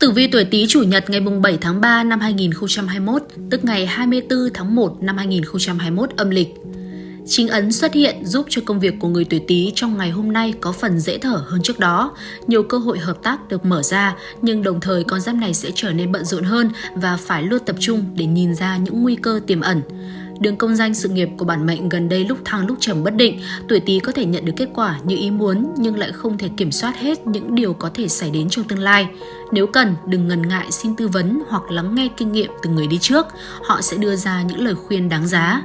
Tử vi tuổi Tý chủ nhật ngày 7 tháng 3 năm 2021, tức ngày 24 tháng 1 năm 2021 âm lịch. Chính ấn xuất hiện giúp cho công việc của người tuổi Tý trong ngày hôm nay có phần dễ thở hơn trước đó. Nhiều cơ hội hợp tác được mở ra, nhưng đồng thời con giáp này sẽ trở nên bận rộn hơn và phải luôn tập trung để nhìn ra những nguy cơ tiềm ẩn. Đường công danh sự nghiệp của bản mệnh gần đây lúc thăng lúc trầm bất định, tuổi Tý có thể nhận được kết quả như ý muốn nhưng lại không thể kiểm soát hết những điều có thể xảy đến trong tương lai. Nếu cần, đừng ngần ngại xin tư vấn hoặc lắng nghe kinh nghiệm từ người đi trước, họ sẽ đưa ra những lời khuyên đáng giá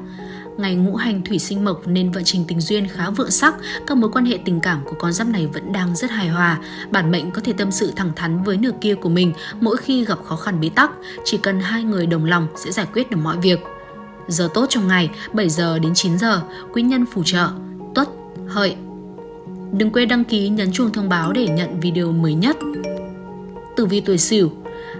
ngày ngũ hành thủy sinh mộc nên vận trình tình duyên khá vượng sắc, các mối quan hệ tình cảm của con giáp này vẫn đang rất hài hòa. Bản mệnh có thể tâm sự thẳng thắn với nửa kia của mình mỗi khi gặp khó khăn bế tắc, chỉ cần hai người đồng lòng sẽ giải quyết được mọi việc. Giờ tốt trong ngày 7 giờ đến 9 giờ, quý nhân phù trợ, tuất, hợi. Đừng quên đăng ký nhấn chuông thông báo để nhận video mới nhất. Tử vi tuổi Sửu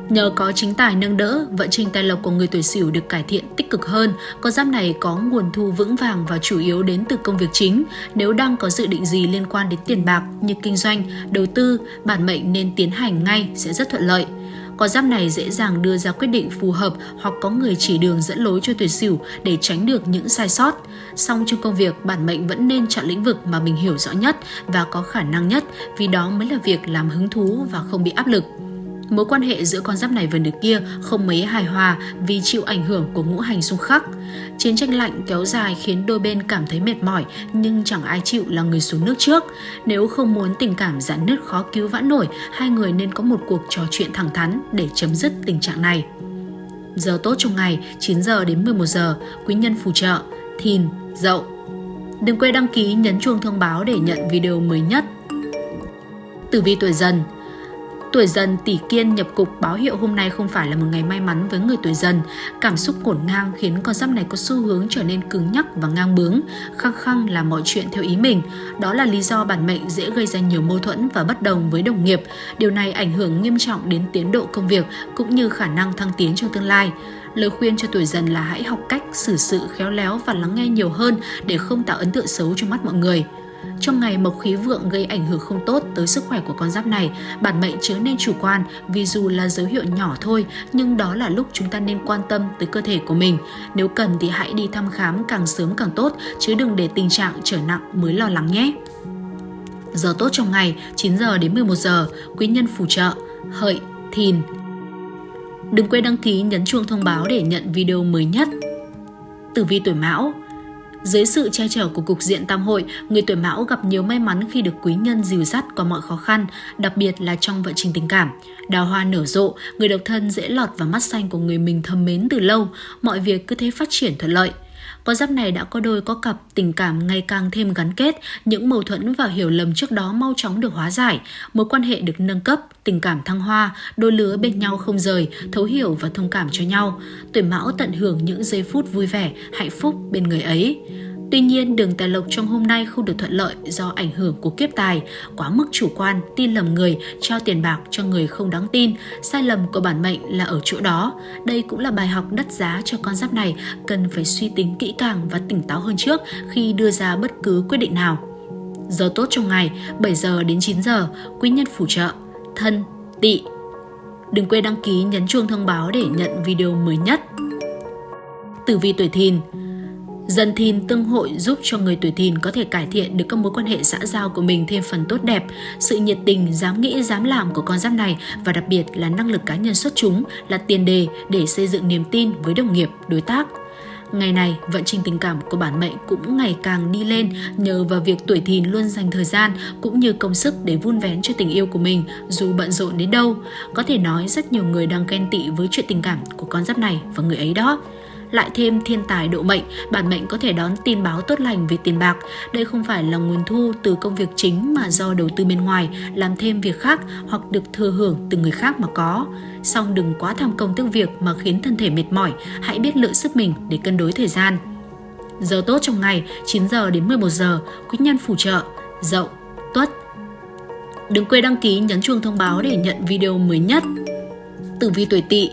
Nhờ có chính tài nâng đỡ, vận trình tài lộc của người tuổi Sửu được cải thiện tích cực hơn. Con giáp này có nguồn thu vững vàng và chủ yếu đến từ công việc chính. Nếu đang có dự định gì liên quan đến tiền bạc như kinh doanh, đầu tư, bản mệnh nên tiến hành ngay sẽ rất thuận lợi. Con giáp này dễ dàng đưa ra quyết định phù hợp hoặc có người chỉ đường dẫn lối cho tuổi sửu để tránh được những sai sót. Song trong công việc, bản mệnh vẫn nên chọn lĩnh vực mà mình hiểu rõ nhất và có khả năng nhất vì đó mới là việc làm hứng thú và không bị áp lực. Mối quan hệ giữa con giáp này và nửa kia không mấy hài hòa vì chịu ảnh hưởng của ngũ hành xung khắc. Chiến tranh lạnh kéo dài khiến đôi bên cảm thấy mệt mỏi nhưng chẳng ai chịu là người xuống nước trước. Nếu không muốn tình cảm giãn nứt khó cứu vãn nổi, hai người nên có một cuộc trò chuyện thẳng thắn để chấm dứt tình trạng này. Giờ tốt trong ngày 9 giờ đến 11 giờ, quý nhân phù trợ, thìn, dậu. Đừng quên đăng ký nhấn chuông thông báo để nhận video mới nhất. Tử vi tuổi dần Tuổi dần tỷ kiên nhập cục báo hiệu hôm nay không phải là một ngày may mắn với người tuổi dần. Cảm xúc cổn ngang khiến con giáp này có xu hướng trở nên cứng nhắc và ngang bướng, khăng khăng làm mọi chuyện theo ý mình. Đó là lý do bản mệnh dễ gây ra nhiều mâu thuẫn và bất đồng với đồng nghiệp. Điều này ảnh hưởng nghiêm trọng đến tiến độ công việc cũng như khả năng thăng tiến trong tương lai. Lời khuyên cho tuổi dần là hãy học cách xử sự khéo léo và lắng nghe nhiều hơn để không tạo ấn tượng xấu trong mắt mọi người. Trong ngày mộc khí vượng gây ảnh hưởng không tốt tới sức khỏe của con giáp này, bản mệnh chớ nên chủ quan vì dù là dấu hiệu nhỏ thôi nhưng đó là lúc chúng ta nên quan tâm tới cơ thể của mình. Nếu cần thì hãy đi thăm khám càng sớm càng tốt chứ đừng để tình trạng trở nặng mới lo lắng nhé. Giờ tốt trong ngày 9 giờ đến 11 giờ, quý nhân phù trợ, hợi, thìn. Đừng quên đăng ký nhấn chuông thông báo để nhận video mới nhất. Tử vi tuổi Mão dưới sự che chở của cục diện tam hội, người tuổi mão gặp nhiều may mắn khi được quý nhân dìu dắt qua mọi khó khăn, đặc biệt là trong vận trình tình cảm. Đào hoa nở rộ, người độc thân dễ lọt vào mắt xanh của người mình thầm mến từ lâu, mọi việc cứ thế phát triển thuận lợi. Con giáp này đã có đôi có cặp, tình cảm ngày càng thêm gắn kết, những mâu thuẫn và hiểu lầm trước đó mau chóng được hóa giải, mối quan hệ được nâng cấp, tình cảm thăng hoa, đôi lứa bên nhau không rời, thấu hiểu và thông cảm cho nhau. Tuổi mão tận hưởng những giây phút vui vẻ, hạnh phúc bên người ấy. Tuy nhiên, đường tài lộc trong hôm nay không được thuận lợi do ảnh hưởng của kiếp tài, quá mức chủ quan, tin lầm người, trao tiền bạc cho người không đáng tin. Sai lầm của bản mệnh là ở chỗ đó. Đây cũng là bài học đắt giá cho con giáp này, cần phải suy tính kỹ càng và tỉnh táo hơn trước khi đưa ra bất cứ quyết định nào. Giờ tốt trong ngày 7 giờ đến 9 giờ, quý nhân phù trợ, thân, tỵ. Đừng quên đăng ký nhấn chuông thông báo để nhận video mới nhất. Tử vi tuổi thìn Dần thìn tương hội giúp cho người tuổi thìn có thể cải thiện được các mối quan hệ xã giao của mình thêm phần tốt đẹp. Sự nhiệt tình, dám nghĩ, dám làm của con giáp này và đặc biệt là năng lực cá nhân xuất chúng là tiền đề để xây dựng niềm tin với đồng nghiệp, đối tác. Ngày này, vận trình tình cảm của bản mệnh cũng ngày càng đi lên nhờ vào việc tuổi thìn luôn dành thời gian cũng như công sức để vun vén cho tình yêu của mình dù bận rộn đến đâu. Có thể nói rất nhiều người đang ghen tị với chuyện tình cảm của con giáp này và người ấy đó lại thêm thiên tài độ mệnh, bản mệnh có thể đón tin báo tốt lành về tiền bạc. Đây không phải là nguồn thu từ công việc chính mà do đầu tư bên ngoài, làm thêm việc khác hoặc được thừa hưởng từ người khác mà có. Song đừng quá tham công tức việc mà khiến thân thể mệt mỏi, hãy biết lựa sức mình để cân đối thời gian. Giờ tốt trong ngày 9 giờ đến 11 giờ, quý nhân phù trợ, dậu, tuất. Đừng quên đăng ký nhấn chuông thông báo để nhận video mới nhất. Tử vi tuổi tỵ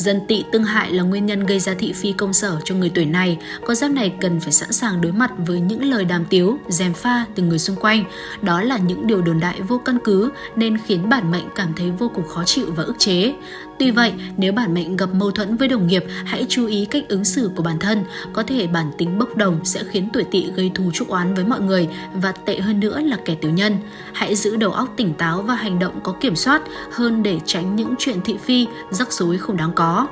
Dân tị tương hại là nguyên nhân gây ra thị phi công sở cho người tuổi này. Con giáp này cần phải sẵn sàng đối mặt với những lời đàm tiếu, dèm pha từ người xung quanh. Đó là những điều đồn đại vô căn cứ nên khiến bản mệnh cảm thấy vô cùng khó chịu và ức chế. Tuy vậy, nếu bản mệnh gặp mâu thuẫn với đồng nghiệp, hãy chú ý cách ứng xử của bản thân. Có thể bản tính bốc đồng sẽ khiến tuổi tỵ gây thù chuốc oán với mọi người và tệ hơn nữa là kẻ tiểu nhân. Hãy giữ đầu óc tỉnh táo và hành động có kiểm soát hơn để tránh những chuyện thị phi, rắc rối không đáng có.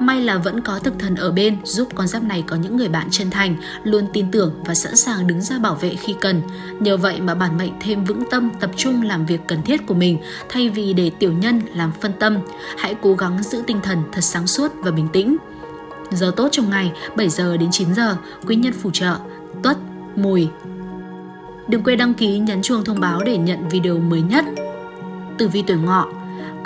May là vẫn có thực thần ở bên giúp con giáp này có những người bạn chân thành, luôn tin tưởng và sẵn sàng đứng ra bảo vệ khi cần. Nhờ vậy mà bản mệnh thêm vững tâm tập trung làm việc cần thiết của mình thay vì để tiểu nhân làm phân tâm. Hãy cố gắng giữ tinh thần thật sáng suốt và bình tĩnh. Giờ tốt trong ngày 7 giờ đến 9 giờ, quý nhân phù trợ, tuất, mùi. Đừng quên đăng ký nhấn chuông thông báo để nhận video mới nhất. Tử vi tuổi ngọ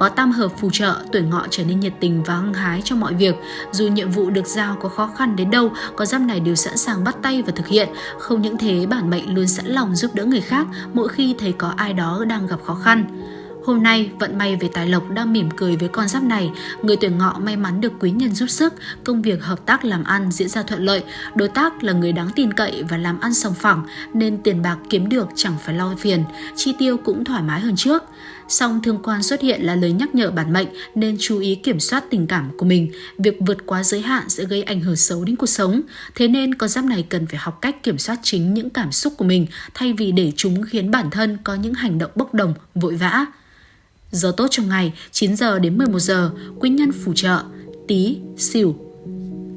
có tam hợp phù trợ, tuổi ngọ trở nên nhiệt tình và hăng hái trong mọi việc. Dù nhiệm vụ được giao có khó khăn đến đâu, có giáp này đều sẵn sàng bắt tay và thực hiện. Không những thế, bản mệnh luôn sẵn lòng giúp đỡ người khác mỗi khi thấy có ai đó đang gặp khó khăn. Hôm nay, vận may về tài lộc đang mỉm cười với con giáp này. Người tuổi ngọ may mắn được quý nhân giúp sức, công việc hợp tác làm ăn diễn ra thuận lợi. Đối tác là người đáng tin cậy và làm ăn sòng phẳng, nên tiền bạc kiếm được chẳng phải lo phiền, chi tiêu cũng thoải mái hơn trước. Song thương quan xuất hiện là lời nhắc nhở bản mệnh nên chú ý kiểm soát tình cảm của mình. Việc vượt quá giới hạn sẽ gây ảnh hưởng xấu đến cuộc sống. Thế nên con giáp này cần phải học cách kiểm soát chính những cảm xúc của mình thay vì để chúng khiến bản thân có những hành động bốc đồng, vội vã. Giờ tốt trong ngày 9 giờ đến 11 giờ, quý nhân phù trợ, tí, xỉu.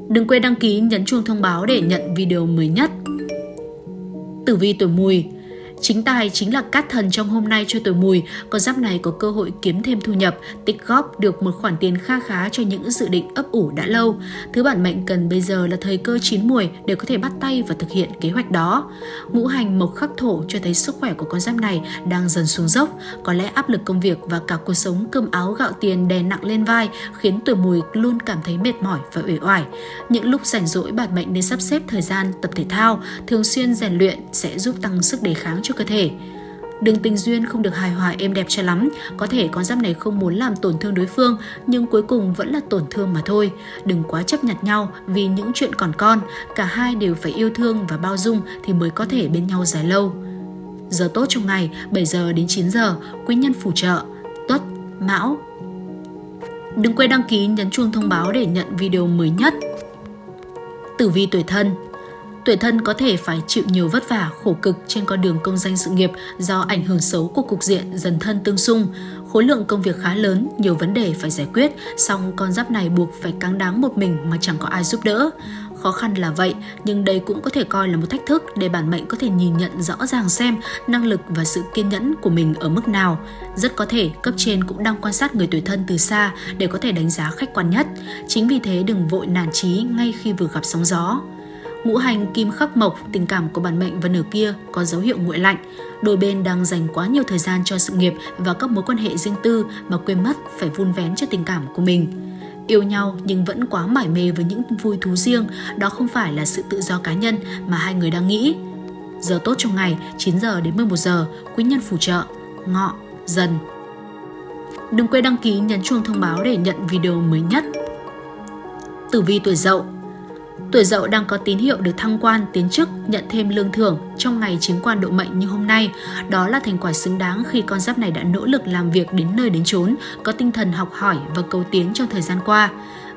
Đừng quên đăng ký nhấn chuông thông báo để nhận video mới nhất. Tử vi tuổi mùi Chính tài chính là cát thần trong hôm nay cho tuổi mùi, con giáp này có cơ hội kiếm thêm thu nhập, tích góp được một khoản tiền kha khá cho những dự định ấp ủ đã lâu. Thứ bản mệnh cần bây giờ là thời cơ chín mùi để có thể bắt tay và thực hiện kế hoạch đó. Ngũ hành mộc khắc thổ cho thấy sức khỏe của con giáp này đang dần xuống dốc, có lẽ áp lực công việc và cả cuộc sống cơm áo gạo tiền đè nặng lên vai khiến tuổi mùi luôn cảm thấy mệt mỏi và uể oải. Những lúc rảnh rỗi bản mệnh nên sắp xếp thời gian tập thể thao, thường xuyên rèn luyện sẽ giúp tăng sức đề kháng cho cơ thể. Đường tình duyên không được hài hòa êm đẹp cho lắm, có thể con giáp này không muốn làm tổn thương đối phương, nhưng cuối cùng vẫn là tổn thương mà thôi. Đừng quá chấp nhặt nhau vì những chuyện còn con, cả hai đều phải yêu thương và bao dung thì mới có thể bên nhau dài lâu. Giờ tốt trong ngày 7 giờ đến 9 giờ, quý nhân phù trợ, tuất, mão. Đừng quên đăng ký nhấn chuông thông báo để nhận video mới nhất. Tử vi tuổi thân Tuổi thân có thể phải chịu nhiều vất vả, khổ cực trên con đường công danh sự nghiệp do ảnh hưởng xấu của cục diện dần thân tương xung. Khối lượng công việc khá lớn, nhiều vấn đề phải giải quyết, song con giáp này buộc phải cáng đáng một mình mà chẳng có ai giúp đỡ. Khó khăn là vậy, nhưng đây cũng có thể coi là một thách thức để bản mệnh có thể nhìn nhận rõ ràng xem năng lực và sự kiên nhẫn của mình ở mức nào. Rất có thể cấp trên cũng đang quan sát người tuổi thân từ xa để có thể đánh giá khách quan nhất. Chính vì thế đừng vội nản chí ngay khi vừa gặp sóng gió. Ngũ hành kim khắc mộc, tình cảm của bản mệnh và nửa kia có dấu hiệu nguội lạnh. Đôi bên đang dành quá nhiều thời gian cho sự nghiệp và các mối quan hệ riêng tư mà quên mất phải vun vén cho tình cảm của mình. Yêu nhau nhưng vẫn quá mải mê với những vui thú riêng, đó không phải là sự tự do cá nhân mà hai người đang nghĩ. Giờ tốt trong ngày 9 giờ đến 11 giờ, quý nhân phù trợ, ngọ, dần. Đừng quên đăng ký nhấn chuông thông báo để nhận video mới nhất. Tử vi tuổi dậu Tuổi dậu đang có tín hiệu được thăng quan, tiến chức, nhận thêm lương thưởng trong ngày chính quan độ mệnh như hôm nay. Đó là thành quả xứng đáng khi con giáp này đã nỗ lực làm việc đến nơi đến chốn, có tinh thần học hỏi và cầu tiến trong thời gian qua.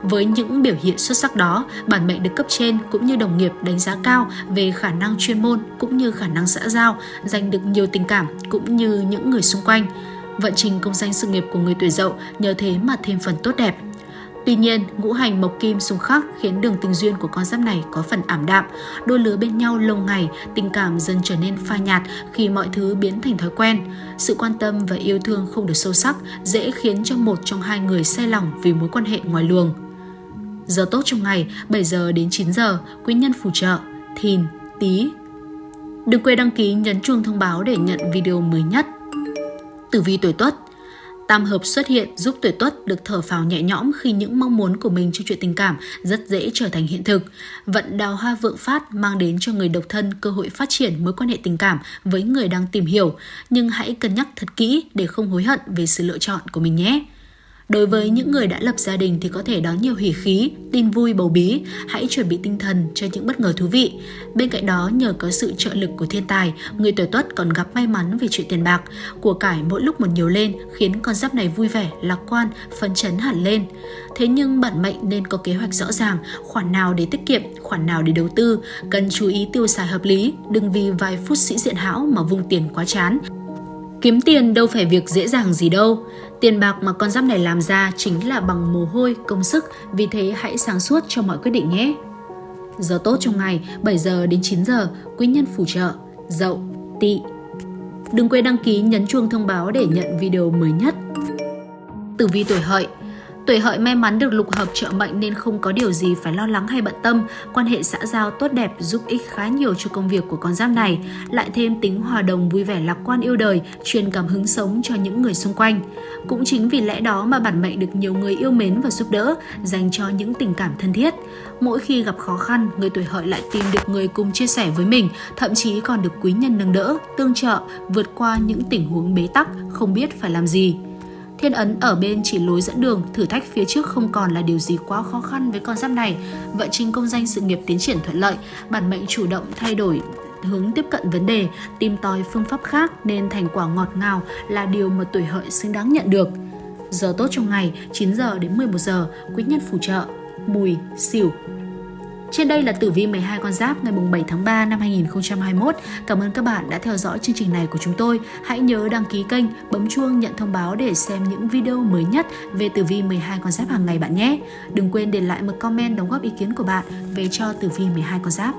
Với những biểu hiện xuất sắc đó, bản mệnh được cấp trên cũng như đồng nghiệp đánh giá cao về khả năng chuyên môn cũng như khả năng xã giao, giành được nhiều tình cảm cũng như những người xung quanh. Vận trình công danh sự nghiệp của người tuổi dậu nhờ thế mà thêm phần tốt đẹp. Tuy nhiên, ngũ hành mộc kim xung khắc khiến đường tình duyên của con giáp này có phần ảm đạm. Đôi lứa bên nhau lâu ngày, tình cảm dần trở nên phai nhạt khi mọi thứ biến thành thói quen. Sự quan tâm và yêu thương không được sâu sắc dễ khiến cho một trong hai người say lòng vì mối quan hệ ngoài luồng. Giờ tốt trong ngày 7 giờ đến 9 giờ, quý nhân phù trợ, thìn, tí. Đừng quên đăng ký nhấn chuông thông báo để nhận video mới nhất. Tử vi tuổi Tuất Tam hợp xuất hiện giúp tuổi tuất được thở phào nhẹ nhõm khi những mong muốn của mình trong chuyện tình cảm rất dễ trở thành hiện thực. Vận đào hoa vượng phát mang đến cho người độc thân cơ hội phát triển mối quan hệ tình cảm với người đang tìm hiểu, nhưng hãy cân nhắc thật kỹ để không hối hận về sự lựa chọn của mình nhé. Đối với những người đã lập gia đình thì có thể đón nhiều hỉ khí, tin vui bầu bí, hãy chuẩn bị tinh thần cho những bất ngờ thú vị. Bên cạnh đó, nhờ có sự trợ lực của thiên tài, người tuổi tuất còn gặp may mắn về chuyện tiền bạc. Của cải mỗi lúc một nhiều lên khiến con giáp này vui vẻ, lạc quan, phấn chấn hẳn lên. Thế nhưng bản mệnh nên có kế hoạch rõ ràng, khoản nào để tiết kiệm, khoản nào để đầu tư, cần chú ý tiêu xài hợp lý, đừng vì vài phút sĩ diện hão mà vung tiền quá chán. Kiếm tiền đâu phải việc dễ dàng gì đâu. Tiền bạc mà con giáp này làm ra chính là bằng mồ hôi, công sức, vì thế hãy sáng suốt cho mọi quyết định nhé. Giờ tốt trong ngày 7 giờ đến 9 giờ, quý nhân phù trợ, dậu, tỵ. Đừng quên đăng ký nhấn chuông thông báo để nhận video mới nhất. Tử vi tuổi hợi Tuổi hợi may mắn được lục hợp trợ mệnh nên không có điều gì phải lo lắng hay bận tâm, quan hệ xã giao tốt đẹp giúp ích khá nhiều cho công việc của con giáp này, lại thêm tính hòa đồng vui vẻ lạc quan yêu đời, truyền cảm hứng sống cho những người xung quanh. Cũng chính vì lẽ đó mà bản mệnh được nhiều người yêu mến và giúp đỡ, dành cho những tình cảm thân thiết. Mỗi khi gặp khó khăn, người tuổi hợi lại tìm được người cùng chia sẻ với mình, thậm chí còn được quý nhân nâng đỡ, tương trợ, vượt qua những tình huống bế tắc, không biết phải làm gì. Thiên ấn ở bên chỉ lối dẫn đường, thử thách phía trước không còn là điều gì quá khó khăn với con giáp này. Vận trình công danh sự nghiệp tiến triển thuận lợi, bản mệnh chủ động thay đổi hướng tiếp cận vấn đề, tìm tòi phương pháp khác nên thành quả ngọt ngào là điều mà tuổi hợi xứng đáng nhận được. Giờ tốt trong ngày 9 giờ đến 11 giờ, quý nhân phù trợ, mùi, xỉu, trên đây là tử vi 12 con giáp ngày 7 tháng 3 năm 2021. Cảm ơn các bạn đã theo dõi chương trình này của chúng tôi. Hãy nhớ đăng ký kênh, bấm chuông nhận thông báo để xem những video mới nhất về tử vi 12 con giáp hàng ngày bạn nhé. Đừng quên để lại một comment đóng góp ý kiến của bạn về cho tử vi 12 con giáp.